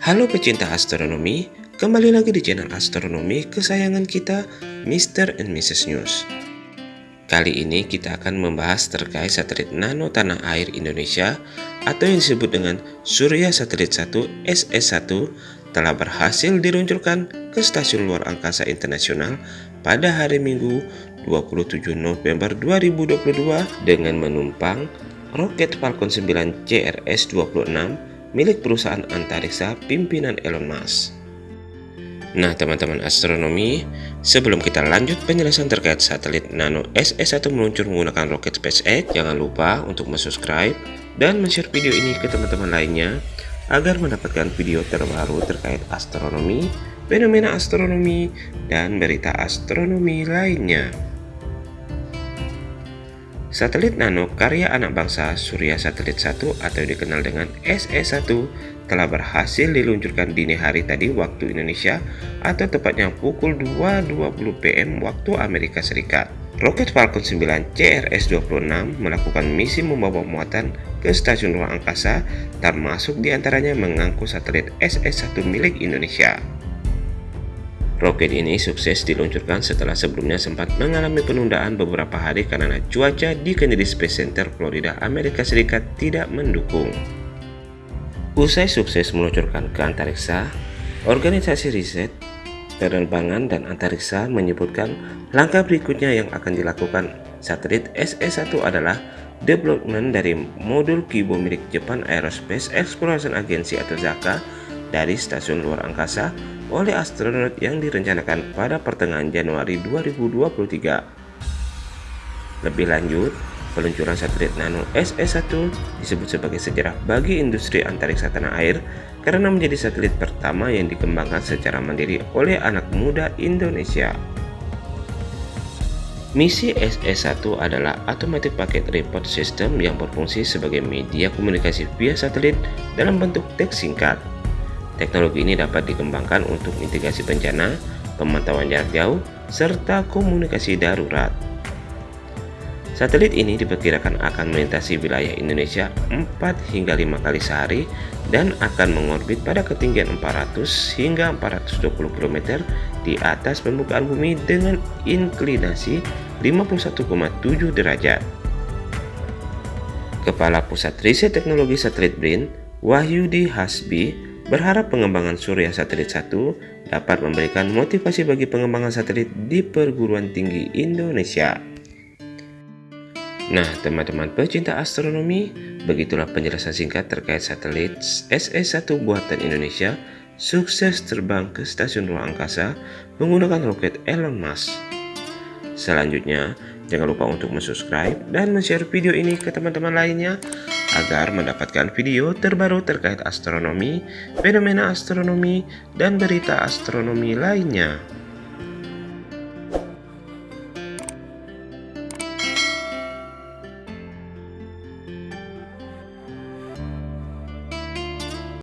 Halo pecinta astronomi, kembali lagi di channel astronomi kesayangan kita, Mr. and Mrs. News. Kali ini kita akan membahas terkait satelit nano tanah air Indonesia atau yang disebut dengan Surya Satelit 1 SS1 telah berhasil diluncurkan ke Stasiun Luar Angkasa Internasional pada hari Minggu 27 November 2022 dengan menumpang roket Falcon 9 CRS-26 milik perusahaan antariksa pimpinan Elon Musk. Nah teman-teman astronomi, sebelum kita lanjut penjelasan terkait satelit Nano SS1 meluncur menggunakan roket SpaceX, jangan lupa untuk subscribe dan share video ini ke teman-teman lainnya agar mendapatkan video terbaru terkait astronomi, fenomena astronomi, dan berita astronomi lainnya. Satelit nano karya anak bangsa Surya Satelit 1 atau dikenal dengan SE1 telah berhasil diluncurkan dini hari tadi waktu Indonesia atau tepatnya pukul 2.20 PM waktu Amerika Serikat. Roket Falcon 9 CRS-26 melakukan misi membawa muatan ke stasiun ruang angkasa termasuk di antaranya mengangkut satelit SE1 milik Indonesia. Roket ini sukses diluncurkan setelah sebelumnya sempat mengalami penundaan beberapa hari karena cuaca di Kennedy Space Center, Florida, Amerika Serikat tidak mendukung. Usai sukses meluncurkan ke antariksa, organisasi riset, penerbangan, dan antariksa menyebutkan langkah berikutnya yang akan dilakukan satelit SE-1 adalah development dari modul Kibo milik Japan Aerospace Exploration Agency atau JAXA dari stasiun luar angkasa oleh astronot yang direncanakan pada pertengahan Januari 2023. Lebih lanjut, peluncuran satelit Nano SE1 disebut sebagai sejarah bagi industri antariksa tanah air karena menjadi satelit pertama yang dikembangkan secara mandiri oleh anak muda Indonesia. Misi SE1 adalah Automatic Packet Report System yang berfungsi sebagai media komunikasi via satelit dalam bentuk teks singkat Teknologi ini dapat dikembangkan untuk mitigasi bencana, pemantauan jarak jauh, serta komunikasi darurat. Satelit ini diperkirakan akan melintasi wilayah Indonesia 4 hingga 5 kali sehari dan akan mengorbit pada ketinggian 400 hingga 420 km di atas permukaan bumi dengan inklinasi 51,7 derajat. Kepala Pusat Riset Teknologi Satelit BRIN, Wahyudi Hasbi, berharap pengembangan Surya Satelit 1 dapat memberikan motivasi bagi pengembangan satelit di perguruan tinggi Indonesia. Nah, teman-teman pecinta astronomi, begitulah penjelasan singkat terkait satelit SE1 buatan Indonesia sukses terbang ke stasiun ruang angkasa menggunakan roket Elon Musk. Selanjutnya, jangan lupa untuk subscribe dan share video ini ke teman-teman lainnya agar mendapatkan video terbaru terkait astronomi, fenomena astronomi, dan berita astronomi lainnya.